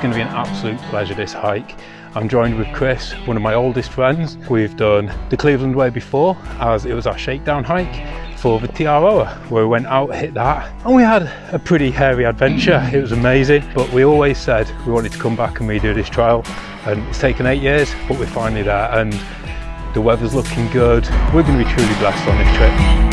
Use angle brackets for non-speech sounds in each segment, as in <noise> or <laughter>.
Going to be an absolute pleasure this hike. I'm joined with Chris, one of my oldest friends. We've done the Cleveland Way before as it was our shakedown hike for the Te where we went out, hit that and we had a pretty hairy adventure. It was amazing but we always said we wanted to come back and redo this trail and it's taken eight years but we're finally there and the weather's looking good. We're going to be truly blessed on this trip.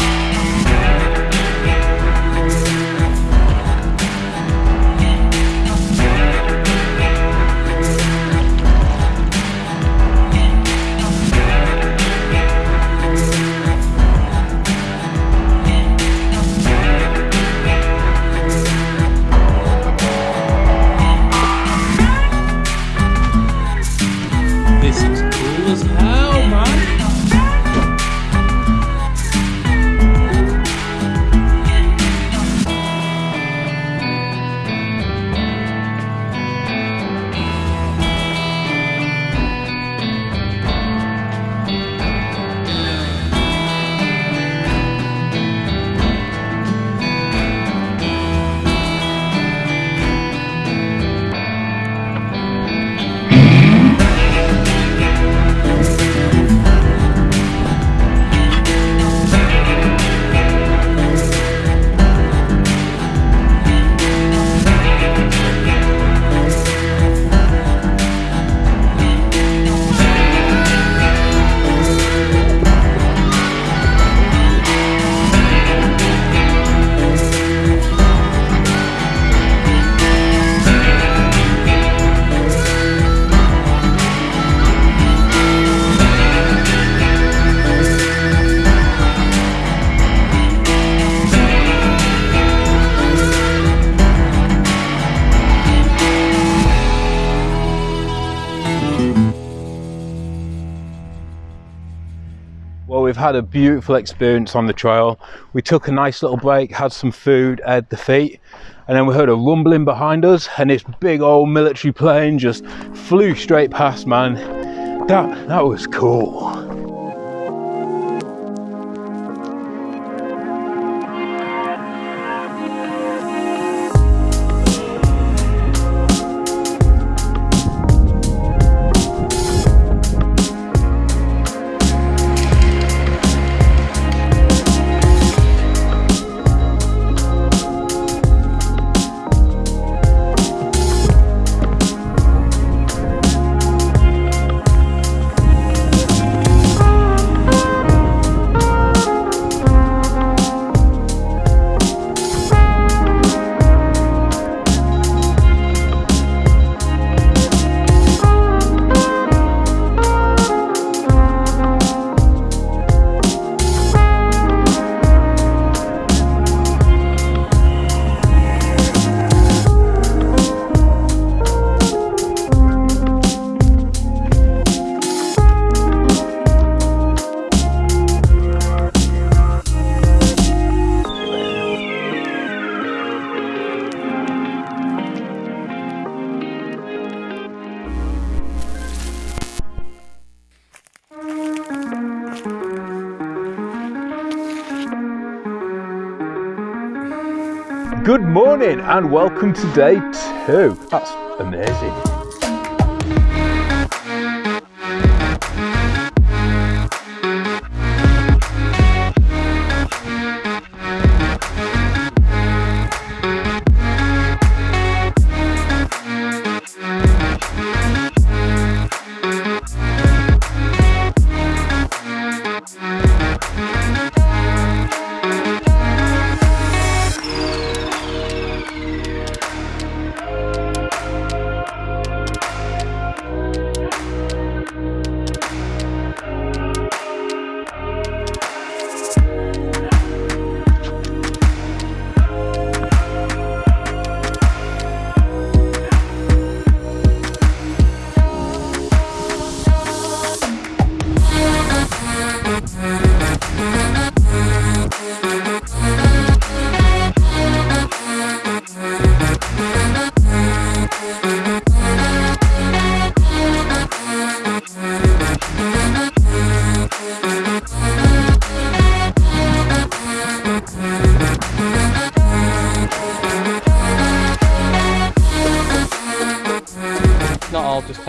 We've had a beautiful experience on the trail. We took a nice little break, had some food at the feet, and then we heard a rumbling behind us, and this big old military plane just flew straight past, man. That, that was cool. And welcome to day two. That's amazing.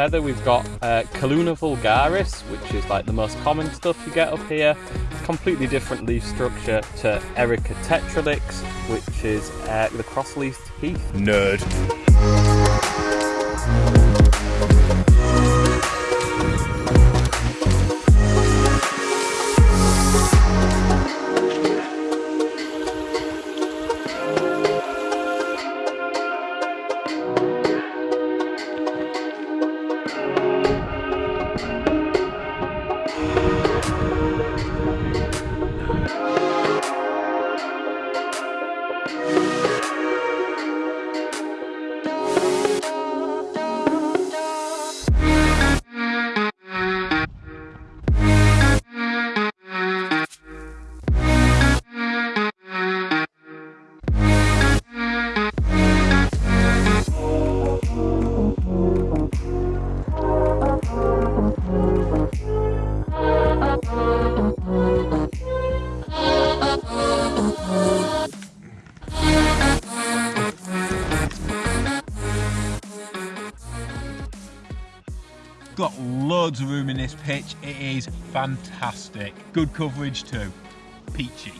Heather, we've got uh, Calluna vulgaris, which is like the most common stuff you get up here. Completely different leaf structure to Erica tetralix, which is uh, the cross-leafed heath. Nerd. This pitch. It is fantastic. Good coverage too. Peachy.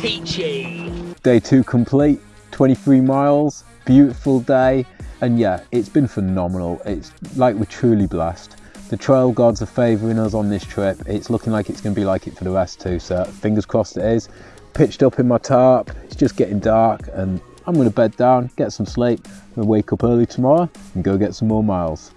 Peachy. Day two complete, 23 miles, beautiful day. And yeah, it's been phenomenal. It's like we're truly blessed. The trail gods are favouring us on this trip. It's looking like it's going to be like it for the rest too. So fingers crossed it is. Pitched up in my tarp. It's just getting dark and I'm going to bed down, get some sleep, and wake up early tomorrow and go get some more miles.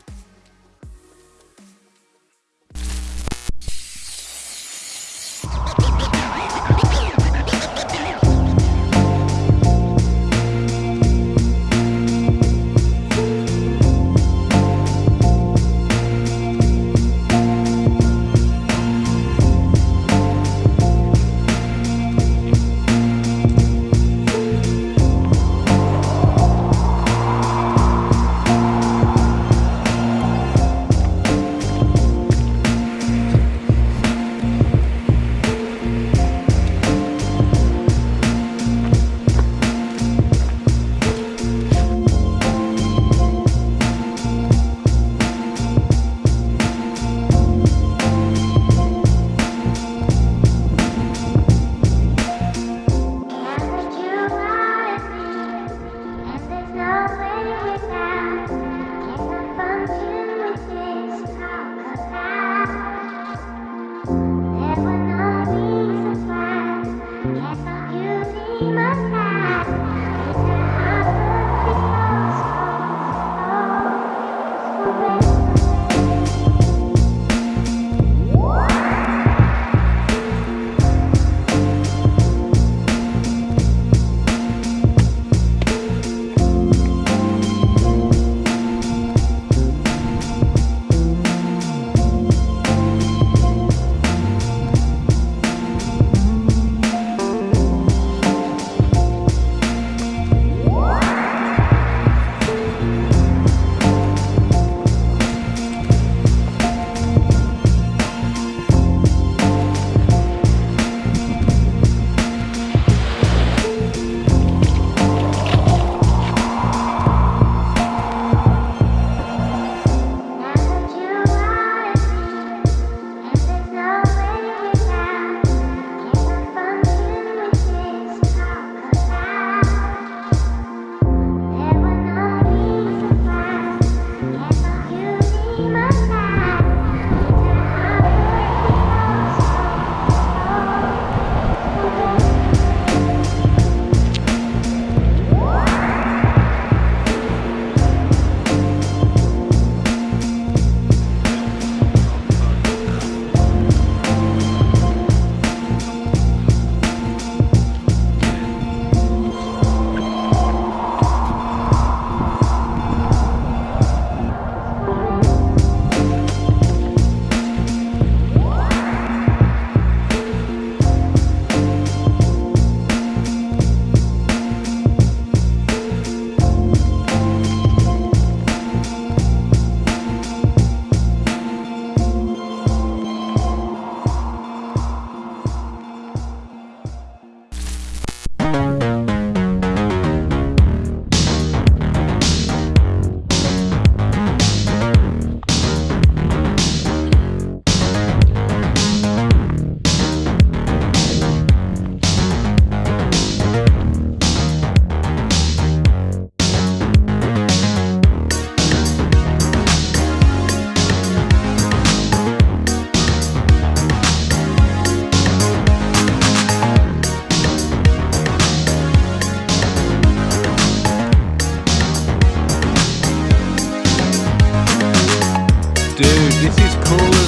Dude, this is cool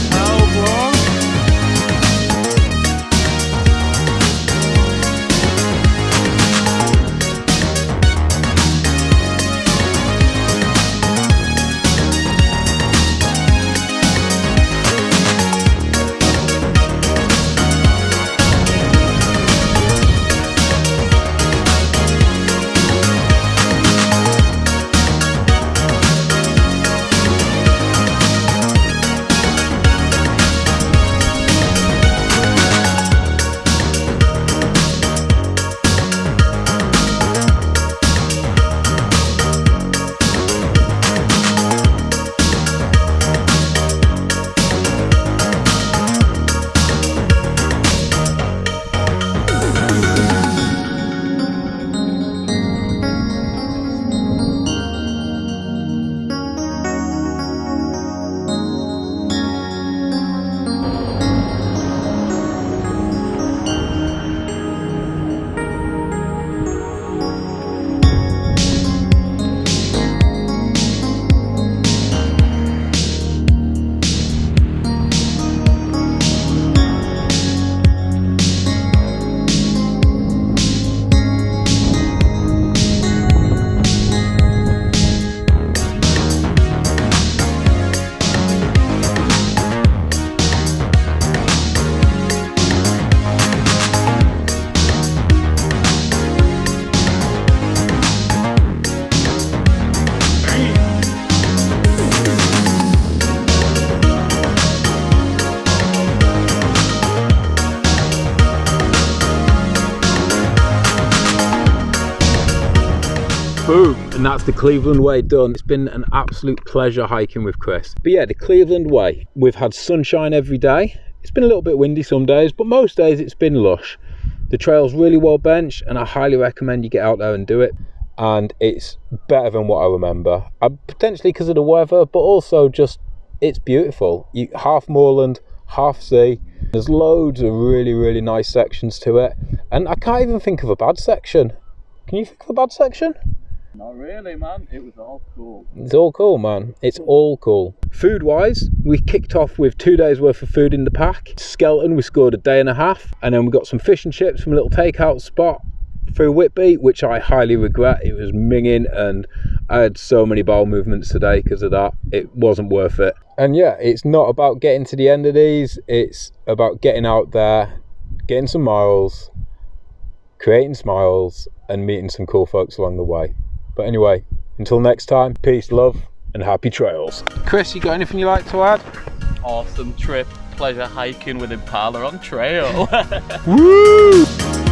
Boom, and that's the Cleveland Way done. It's been an absolute pleasure hiking with Chris. But yeah, the Cleveland Way, we've had sunshine every day. It's been a little bit windy some days, but most days it's been lush. The trail's really well benched and I highly recommend you get out there and do it. And it's better than what I remember. Uh, potentially because of the weather, but also just it's beautiful. You, half moorland, half sea. There's loads of really, really nice sections to it. And I can't even think of a bad section. Can you think of a bad section? Not really, man. It was all cool. It's all cool, man. It's all cool. Food wise, we kicked off with two days worth of food in the pack. Skelton, we scored a day and a half, and then we got some fish and chips from a little takeout spot through Whitby, which I highly regret. It was minging, and I had so many bowel movements today because of that. It wasn't worth it. And yeah, it's not about getting to the end of these, it's about getting out there, getting some miles, creating smiles, and meeting some cool folks along the way. But anyway, until next time, peace, love, and happy trails. Chris, you got anything you like to add? Awesome trip. Pleasure hiking with Impala on trail. <laughs> Woo!